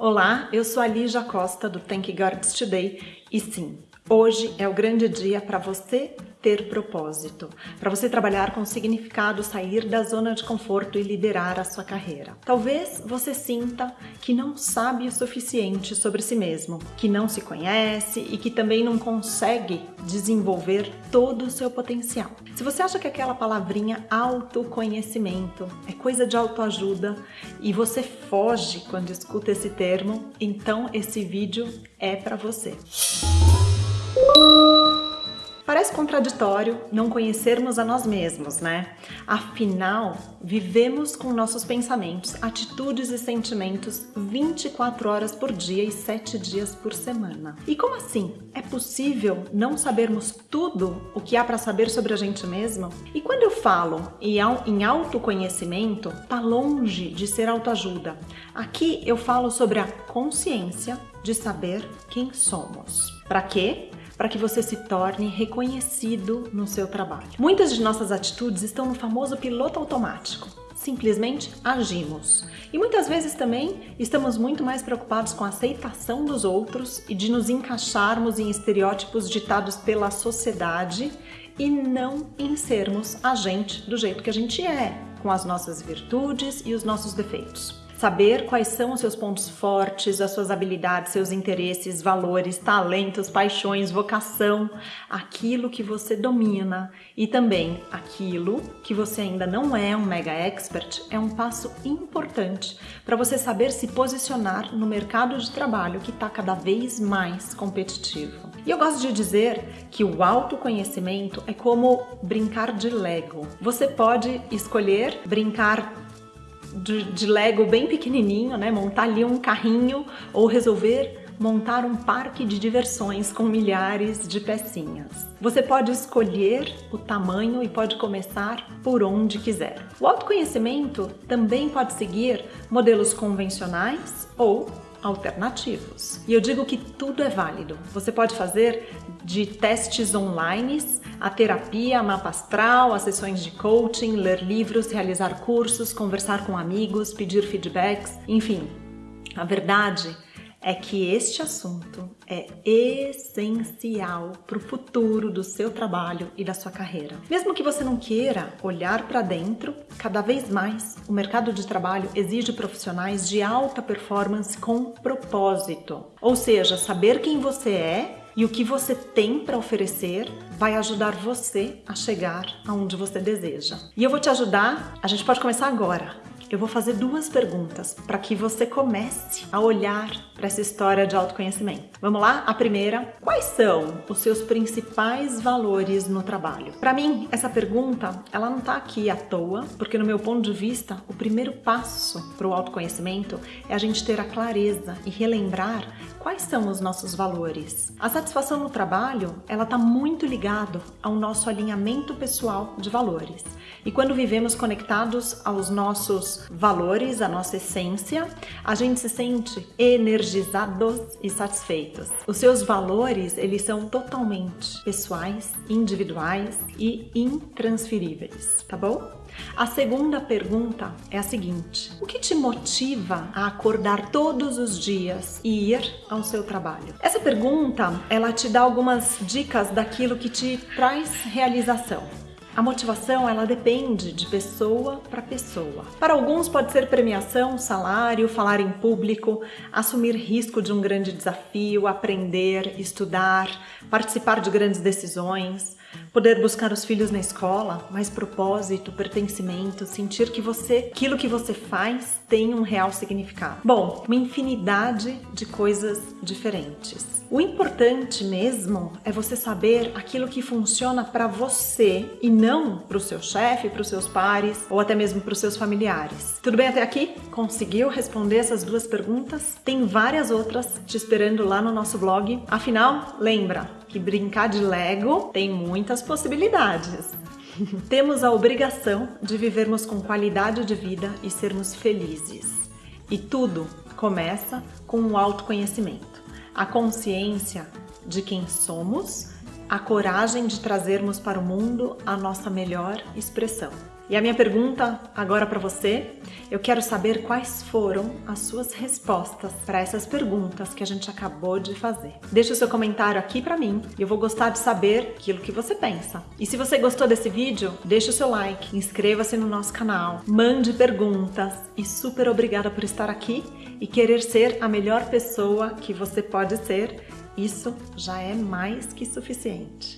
Olá, eu sou a Lígia Costa do Thank Gods Today e sim, hoje é o grande dia para você ter propósito, para você trabalhar com significado, sair da zona de conforto e liderar a sua carreira. Talvez você sinta que não sabe o suficiente sobre si mesmo, que não se conhece e que também não consegue desenvolver todo o seu potencial. Se você acha que aquela palavrinha autoconhecimento é coisa de autoajuda e você foge quando escuta esse termo, então esse vídeo é para você. Parece contraditório não conhecermos a nós mesmos, né? Afinal, vivemos com nossos pensamentos, atitudes e sentimentos 24 horas por dia e 7 dias por semana. E como assim? É possível não sabermos tudo o que há para saber sobre a gente mesmo? E quando eu falo em autoconhecimento, tá longe de ser autoajuda. Aqui eu falo sobre a consciência de saber quem somos. Para quê? Para que você se torne reconhecido no seu trabalho. Muitas de nossas atitudes estão no famoso piloto automático. Simplesmente agimos. E muitas vezes também estamos muito mais preocupados com a aceitação dos outros e de nos encaixarmos em estereótipos ditados pela sociedade e não em sermos a gente do jeito que a gente é, com as nossas virtudes e os nossos defeitos saber quais são os seus pontos fortes, as suas habilidades, seus interesses, valores, talentos, paixões, vocação, aquilo que você domina e também aquilo que você ainda não é um mega expert é um passo importante para você saber se posicionar no mercado de trabalho que está cada vez mais competitivo. E eu gosto de dizer que o autoconhecimento é como brincar de Lego. Você pode escolher brincar de, de Lego bem pequenininho, né? Montar ali um carrinho ou resolver montar um parque de diversões com milhares de pecinhas. Você pode escolher o tamanho e pode começar por onde quiser. O autoconhecimento também pode seguir modelos convencionais ou alternativos. E eu digo que tudo é válido. Você pode fazer de testes online, a terapia, mapa astral, as sessões de coaching, ler livros, realizar cursos, conversar com amigos, pedir feedbacks, enfim. A verdade é que este assunto é essencial para o futuro do seu trabalho e da sua carreira. Mesmo que você não queira olhar para dentro, cada vez mais o mercado de trabalho exige profissionais de alta performance com propósito. Ou seja, saber quem você é e o que você tem para oferecer vai ajudar você a chegar aonde você deseja. E eu vou te ajudar, a gente pode começar agora eu vou fazer duas perguntas para que você comece a olhar para essa história de autoconhecimento. Vamos lá? A primeira, quais são os seus principais valores no trabalho? Para mim, essa pergunta, ela não está aqui à toa, porque no meu ponto de vista, o primeiro passo para o autoconhecimento é a gente ter a clareza e relembrar quais são os nossos valores. A satisfação no trabalho, ela está muito ligado ao nosso alinhamento pessoal de valores. E quando vivemos conectados aos nossos valores, à nossa essência, a gente se sente energizados e satisfeitos. Os seus valores, eles são totalmente pessoais, individuais e intransferíveis, tá bom? A segunda pergunta é a seguinte: o que te motiva a acordar todos os dias e ir ao seu trabalho? Essa pergunta, ela te dá algumas dicas daquilo que te traz realização. A motivação ela depende de pessoa para pessoa. Para alguns pode ser premiação, salário, falar em público, assumir risco de um grande desafio, aprender, estudar, participar de grandes decisões poder buscar os filhos na escola, mais propósito, pertencimento, sentir que você, aquilo que você faz tem um real significado. Bom, uma infinidade de coisas diferentes. O importante mesmo é você saber aquilo que funciona para você e não para o seu chefe, para os seus pares ou até mesmo para os seus familiares. Tudo bem até aqui? Conseguiu responder essas duas perguntas? Tem várias outras te esperando lá no nosso blog. Afinal, lembra, que brincar de Lego tem muitas possibilidades. Temos a obrigação de vivermos com qualidade de vida e sermos felizes. E tudo começa com o autoconhecimento, a consciência de quem somos, a coragem de trazermos para o mundo a nossa melhor expressão. E a minha pergunta agora para você, eu quero saber quais foram as suas respostas para essas perguntas que a gente acabou de fazer. Deixa o seu comentário aqui para mim e eu vou gostar de saber aquilo que você pensa. E se você gostou desse vídeo, deixa o seu like, inscreva-se no nosso canal, mande perguntas e super obrigada por estar aqui e querer ser a melhor pessoa que você pode ser. Isso já é mais que suficiente.